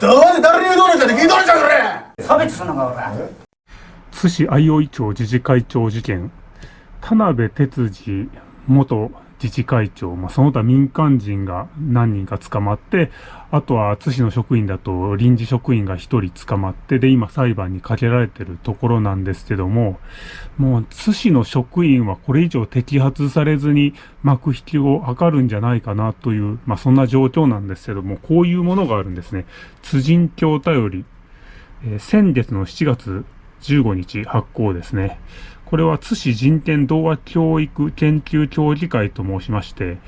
どうで誰に言うとるんじゃね聞いとるんじゃこれ。差別すんのか俺津市相生町自治会長事件。田辺哲司元自治会長、まあ、その他民間人が何人か捕まって、あとは津市の職員だと臨時職員が1人捕まって、で、今裁判にかけられてるところなんですけども、もう津市の職員はこれ以上摘発されずに幕引きを図るんじゃないかなという、まあ、そんな状況なんですけども、こういうものがあるんですね。津人協頼り、えー、先月の7月15日発行ですね。これは津市人権童話教育研究協議会と申しまして、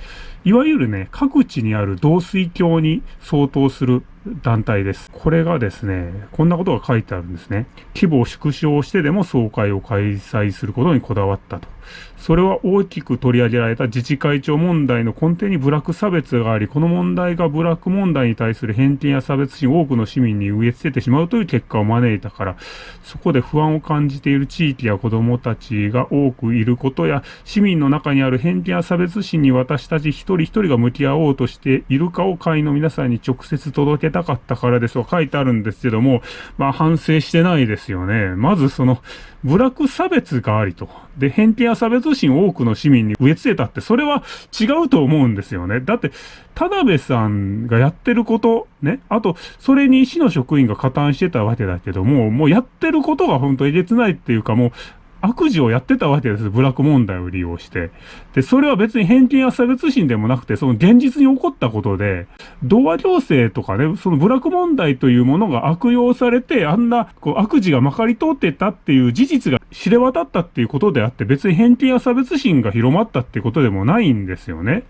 いわゆるね、各地にある導水橋に相当する団体です。これがですね、こんなことが書いてあるんですね。規模を縮小してでも総会を開催することにこだわったと。それは大きく取り上げられた自治会長問題の根底に部落差別があり、この問題が部落問題に対する偏見や差別心を多くの市民に植え付けてしまうという結果を招いたから、そこで不安を感じている地域や子供たちが多くいることや、市民の中にある偏見や差別心に私たち一人一人が向き合おうとしているかを会員の皆さんに直接届けたかったからですと書いてあるんですけども、まあ反省してないですよね。まずその、部落差別がありと。で、偏見や差別心を多くの市民に植え付けたって、それは違うと思うんですよね。だって、田辺さんがやってること、ね。あと、それに市の職員が加担してたわけだけども、もうやってることが本当えげつないっていうか、もう、悪事をやってたわけです。ブラック問題を利用して。で、それは別に偏見や差別心でもなくて、その現実に起こったことで、童話行政とかね、そのブラック問題というものが悪用されて、あんなこう悪事がまかり通ってたっていう事実が知れ渡ったっていうことであって、別に偏見や差別心が広まったっていうことでもないんですよね。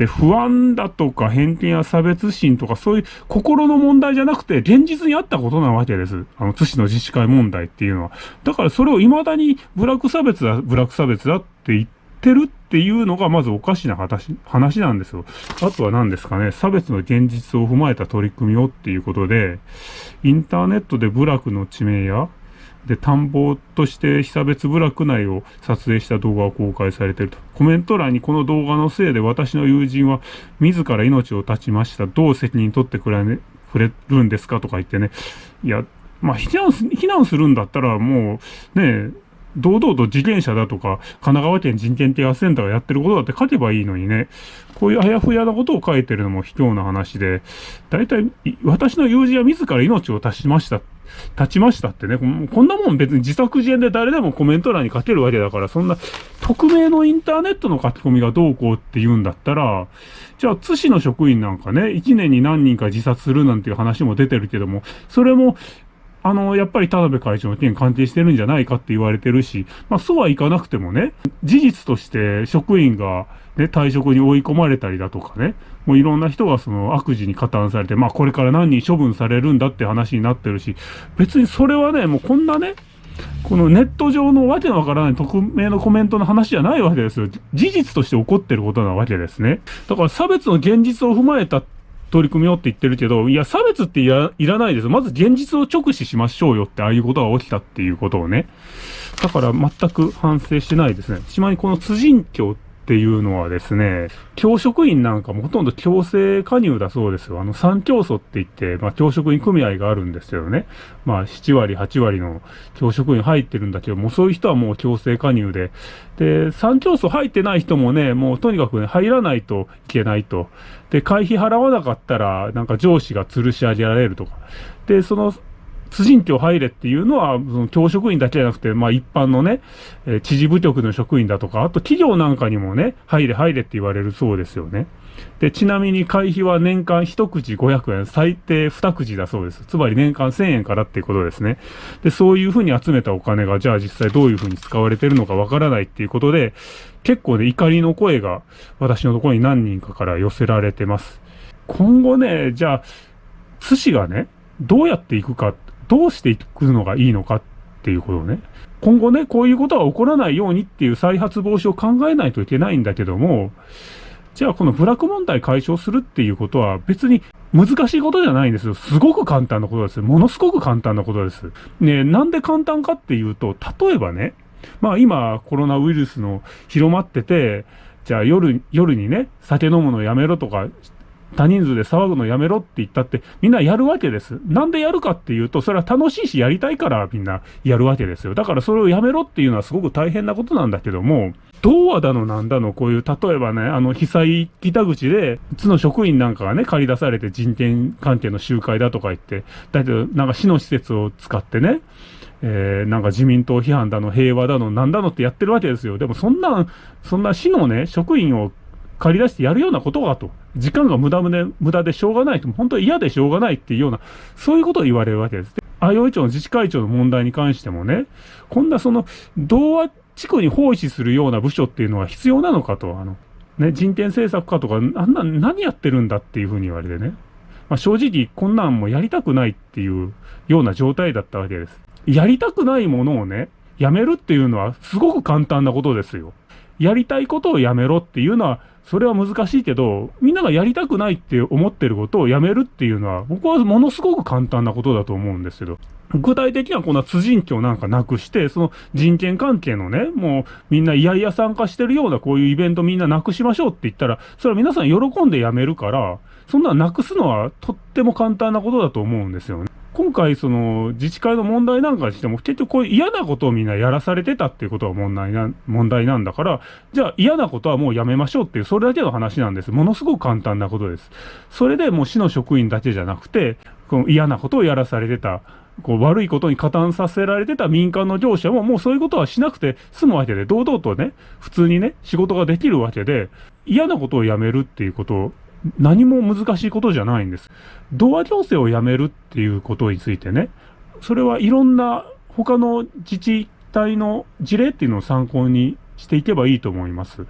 で、不安だとか偏見や差別心とかそういう心の問題じゃなくて現実にあったことなわけです。あの、津市の自治会問題っていうのは。だからそれを未だにブラック差別だ、ブラック差別だって言ってるっていうのがまずおかしな話、話なんですよ。あとは何ですかね、差別の現実を踏まえた取り組みをっていうことで、インターネットで部落の地名やで、田んぼとして被差別部落内を撮影した動画を公開されていると。コメント欄にこの動画のせいで私の友人は自ら命を絶ちました。どう責任取ってくれ,、ね、くれるんですか？とか言ってね。いや、まあ、避難、避難するんだったらもう、ねえ、堂々と自転車だとか、神奈川県人権啓発センターがやってることだって書けばいいのにね、こういうあやふやなことを書いてるのも卑怯な話で、大体、私の友人は自ら命を絶ちました。立ちましたってね、こんなもん別に自作自演で誰でもコメント欄に書けるわけだから、そんな匿名のインターネットの書き込みがどうこうって言うんだったら、じゃあ津市の職員なんかね、1年に何人か自殺するなんていう話も出てるけども、それもあの、やっぱり田辺会長の件関係してるんじゃないかって言われてるし、まあそうはいかなくてもね、事実として職員がね、退職に追い込まれたりだとかね、もういろんな人がその悪事に加担されて、まあこれから何人処分されるんだって話になってるし、別にそれはね、もうこんなね、このネット上のわけのわからない匿名のコメントの話じゃないわけですよ。事実として起こってることなわけですね。だから差別の現実を踏まえた取り組みようって言ってるけど、いや、差別っていらいらないです。まず現実を直視しましょうよって、ああいうことが起きたっていうことをね。だから全く反省してないですね。ちなみにこの辻教ってっていうのはですね、教職員なんかもほとんど強制加入だそうですよ。あの、三教祖って言って、まあ、教職員組合があるんですけどね。まあ、7割、8割の教職員入ってるんだけど、もうそういう人はもう強制加入で。で、三教祖入ってない人もね、もうとにかくね、入らないといけないと。で、会費払わなかったら、なんか上司が吊るし上げられるとか。で、その、通人教入れっていうのは、その教職員だけじゃなくて、まあ一般のね、えー、知事部局の職員だとか、あと企業なんかにもね、入れ入れって言われるそうですよね。で、ちなみに会費は年間一口500円、最低二口だそうです。つまり年間1000円からっていうことですね。で、そういうふうに集めたお金が、じゃあ実際どういうふうに使われてるのかわからないっていうことで、結構ね、怒りの声が私のところに何人かから寄せられてます。今後ね、じゃあ、津市がね、どうやっていくかどうしていくのがいいのかっていうことをね、今後ね、こういうことが起こらないようにっていう再発防止を考えないといけないんだけども、じゃあこのブラック問題解消するっていうことは別に難しいことじゃないんですよ。すごく簡単なことです。ものすごく簡単なことです。ねなんで簡単かっていうと、例えばね、まあ今コロナウイルスの広まってて、じゃあ夜、夜にね、酒飲むのやめろとか多人数で騒ぐのやめろって言ったってみんなやるわけです。なんでやるかっていうと、それは楽しいしやりたいからみんなやるわけですよ。だからそれをやめろっていうのはすごく大変なことなんだけども、童話だのなんだのこういう、例えばね、あの被災北口で、津の職員なんかがね、借り出されて人権関係の集会だとか言って、だけどなんか市の施設を使ってね、えー、なんか自民党批判だの、平和だの、なんだのってやってるわけですよ。でもそんな、そんな市のね、職員を借り出してやるようなことがと。時間が無駄で、無駄でしょうがないと。本当に嫌でしょうがないっていうような、そういうことを言われるわけです。相生町の自治会長の問題に関してもね、こんなその、童話地区に奉仕するような部署っていうのは必要なのかと。あの、ね、人権政策課とか、あんな、何やってるんだっていうふうに言われてね。まあ、正直、こんなんもやりたくないっていうような状態だったわけです。やりたくないものをね、やめるっていうのはすごく簡単なことですよ。やりたいことをやめろっていうのは、それは難しいけど、みんながやりたくないって思ってることをやめるっていうのは、僕はものすごく簡単なことだと思うんですけど、具体的にはこんな辻人教なんかなくして、その人権関係のね、もうみんないやいや参加してるようなこういうイベントみんななくしましょうって言ったら、それは皆さん喜んでやめるから、そんななくすのはとっても簡単なことだと思うんですよね。今回、その、自治会の問題なんかにしても、結局こういう嫌なことをみんなやらされてたっていうことが問題な、問題なんだから、じゃあ嫌なことはもうやめましょうっていう、それだけの話なんです。ものすごく簡単なことです。それでもう市の職員だけじゃなくて、この嫌なことをやらされてた、こう悪いことに加担させられてた民間の業者ももうそういうことはしなくて済むわけで、堂々とね、普通にね、仕事ができるわけで、嫌なことをやめるっていうことを何も難しいことじゃないんです。童話行政をやめるっていうことについてね、それはいろんな他の自治体の事例っていうのを参考にしていけばいいと思います。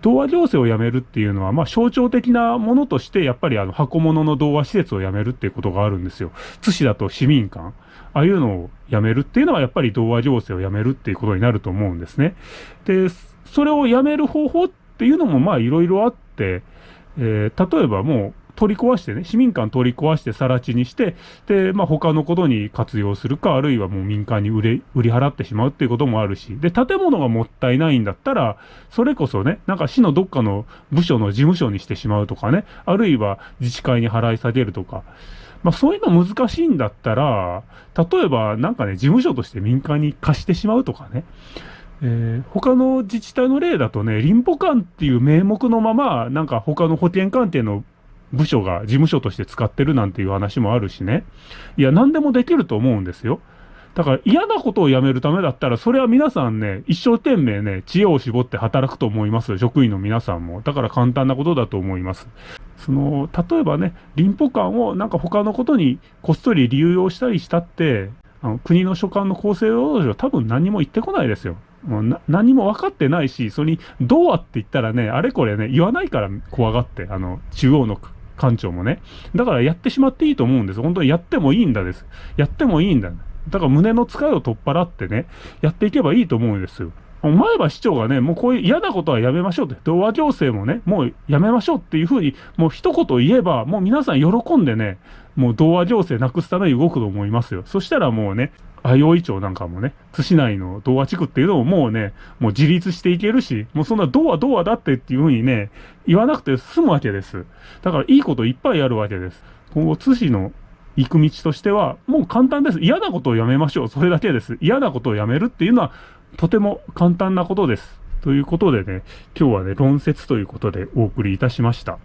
童話行政をやめるっていうのは、まあ象徴的なものとして、やっぱりあの箱物の童話施設をやめるっていうことがあるんですよ。津市だと市民館。ああいうのをやめるっていうのは、やっぱり童話行政をやめるっていうことになると思うんですね。で、それをやめる方法っていうのも、まあいろいろあって、えー、例えばもう取り壊してね、市民館取り壊して更地にして、で、まあ他のことに活用するか、あるいはもう民間に売れ、売り払ってしまうっていうこともあるし、で、建物がもったいないんだったら、それこそね、なんか市のどっかの部署の事務所にしてしまうとかね、あるいは自治会に払い下げるとか、まあそういうの難しいんだったら、例えばなんかね、事務所として民間に貸してしまうとかね、えー、他の自治体の例だとね、林保館っていう名目のまま、なんか他の保険関係の部署が事務所として使ってるなんていう話もあるしね。いや、何でもできると思うんですよ。だから嫌なことをやめるためだったら、それは皆さんね、一生懸命ね、知恵を絞って働くと思います。職員の皆さんも。だから簡単なことだと思います。その、例えばね、林保館をなんか他のことにこっそり流用したりしたって、あの国の所管の厚生労働省は多分何も言ってこないですよ。もう何も分かってないし、それに、どうはって言ったらね、あれこれね、言わないから怖がって、あの、中央の官庁もね。だからやってしまっていいと思うんです。本当にやってもいいんだです。やってもいいんだ。だから胸の使いを取っ払ってね、やっていけばいいと思うんですよ。前橋市長がね、もうこういう嫌なことはやめましょうって、童話行政もね、もうやめましょうっていうふうに、もう一言言えば、もう皆さん喜んでね、もう童話行政なくすために動くと思いますよ。そしたらもうね、相生町なんかもね、津市内の童話地区っていうのももうね、もう自立していけるし、もうそんな童話童話だってっていうふうにね、言わなくて済むわけです。だからいいこといっぱいあるわけです。今後津市の行く道としては、もう簡単です。嫌なことをやめましょう。それだけです。嫌なことをやめるっていうのは、とても簡単なことです。ということでね、今日はね、論説ということでお送りいたしました。